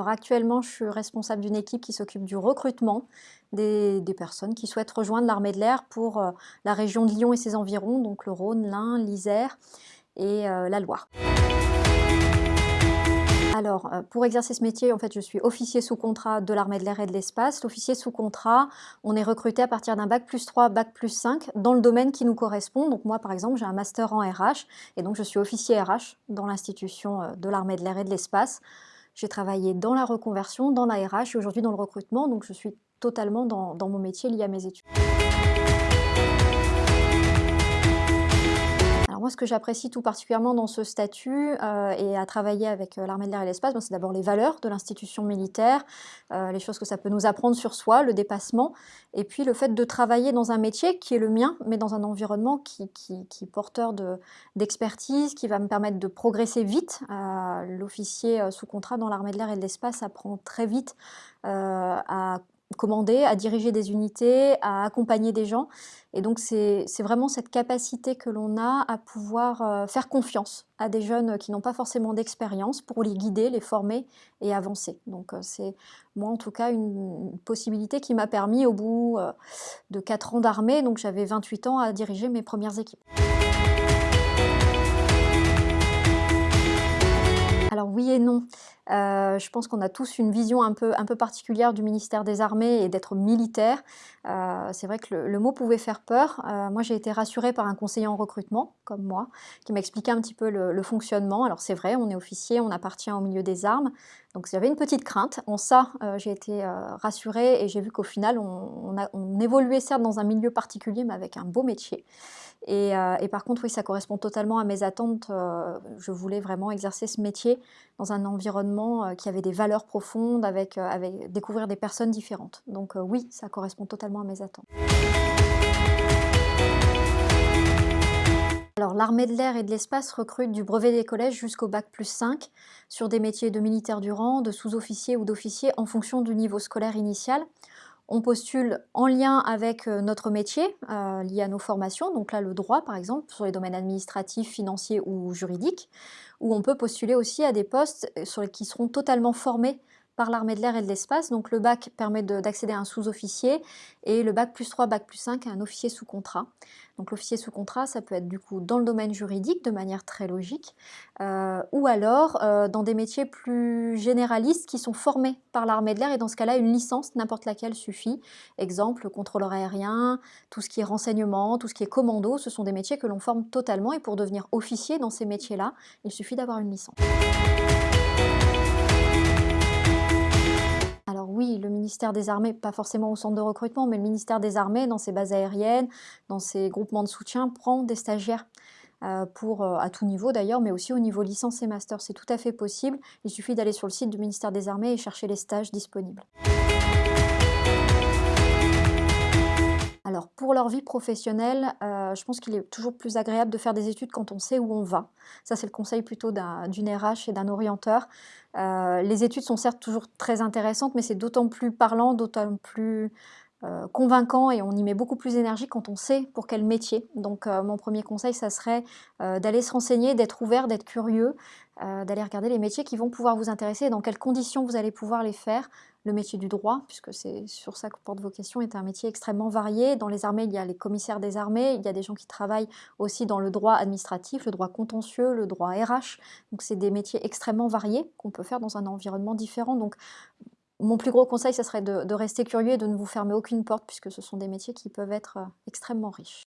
actuellement, je suis responsable d'une équipe qui s'occupe du recrutement des, personnes qui souhaitent rejoindre l'armée de l'air pour euh, la région de Lyon et ses environs, donc le Rhône, l'Ain, l'Isère et euh, la Loire. Alors, euh, pour exercer ce métier, en fait, je suis officier sous contrat de l'armée de l'air et de l'espace. L'officier sous contrat, on est recruté à partir d'un bac plus 3, bac plus 5 dans le domaine qui nous correspond. Donc moi, par exemple, j'ai un master en RH et donc je suis officier RH dans l'institution de l'armée de l'air et de l'espace. J'ai travaillé dans la reconversion, dans la RH et aujourd'hui dans le recrutement, donc je suis totalement dans, mon métier lié à mes études. Que j'apprécie tout particulièrement dans ce statut euh, et à travailler avec euh, l'armée de l'air et l'espace, c'est d'abord les valeurs de l'institution militaire, euh, les choses que ça peut nous apprendre sur soi, le dépassement, et puis le fait de travailler dans un métier qui est le mien, mais dans un environnement qui, est porteur d'expertise, qui va me permettre de progresser vite. L'officier sous contrat dans l'armée de l'air et de l'espace apprend très vite à commander, à diriger des unités, à accompagner des gens. Et donc c'est vraiment cette capacité que l'on a à pouvoir euh, faire confiance à des jeunes qui n'ont pas forcément d'expérience pour les guider, les former et avancer. Donc euh, c'est moi en tout cas une, possibilité qui m'a permis au bout euh, de 4 ans d'armée, donc j'avais 28 ans à diriger mes premières équipes. Alors oui et non. Euh, je pense qu'on a tous une vision un peu, particulière du ministère des Armées et d'être militaire. Euh, c'est vrai que le, mot pouvait faire peur. Euh, moi, j'ai été rassurée par un conseiller en recrutement, comme moi, qui m'a expliqué un petit peu le, fonctionnement. Alors c'est vrai, on est officier, on appartient au milieu des armes. Donc j'avais une petite crainte. En ça, j'ai été rassurée et j'ai vu qu'au final, on, évoluait certes dans un milieu particulier, mais avec un beau métier. Et, par contre, oui, ça correspond totalement à mes attentes. Je voulais vraiment exercer ce métier dans un environnement euh, qui avait des valeurs profondes, avec, avec découvrir des personnes différentes. Donc oui, ça correspond totalement à mes attentes. Alors l'armée de l'air et de l'espace recrute du brevet des collèges jusqu'au bac plus 5 sur des métiers de militaire du rang, de sous-officier ou d'officier en fonction du niveau scolaire initial on postule en lien avec euh, notre métier, euh, lié à nos formations, donc là le droit par exemple, sur les domaines administratifs, financiers ou juridiques, ou on peut postuler aussi à des postes euh, sur les, qui seront totalement formés par l'armée de l'air et de l'espace. Donc le bac permet d'accéder à un sous-officier et le bac plus 3, bac plus 5 à un officier sous contrat. Donc l'officier sous contrat, ça peut être du coup dans le domaine juridique de manière très logique, euh, ou alors euh, dans des métiers plus généralistes qui sont formés par l'armée de l'air et dans ce cas-là, une licence, n'importe laquelle suffit. Exemple, contrôleur aérien, tout ce qui est renseignement, tout ce qui est commando, ce sont des métiers que l'on forme totalement et pour devenir officier dans ces métiers-là, il suffit d'avoir une licence. Ministère des Armées, pas forcément au centre de recrutement, mais le ministère des Armées, dans ses bases aériennes, dans ses groupements de soutien, prend des stagiaires. Euh, pour, euh, à tout niveau d'ailleurs, mais aussi au niveau licence et master. C'est tout à fait possible. Il suffit d'aller sur le site du ministère des Armées et chercher les stages disponibles. Pour leur vie professionnelle, euh, je pense qu'il est toujours plus agréable de faire des études quand on sait où on va. Ça c'est le conseil plutôt d'une RH et d'un orienteur. Euh, les études sont certes toujours très intéressantes, mais c'est d'autant plus parlant, d'autant plus euh, convaincant et on y met beaucoup plus d'énergie quand on sait pour quel métier. Donc mon premier conseil, ça serait d'aller se renseigner, d'être ouvert, d'être curieux, d'aller regarder les métiers qui vont pouvoir vous intéresser et dans quelles conditions vous allez pouvoir les faire, le métier du droit, puisque c'est sur ça que porte vos questions, est un métier extrêmement varié. Dans les armées, il y a les commissaires des armées, il y a des gens qui travaillent aussi dans le droit administratif, le droit contentieux, le droit RH. Donc c'est des métiers extrêmement variés qu'on peut faire dans un environnement différent. Donc mon plus gros conseil, ce serait de, de rester curieux et de ne vous fermer aucune porte, puisque ce sont des métiers qui peuvent être euh, extrêmement riches.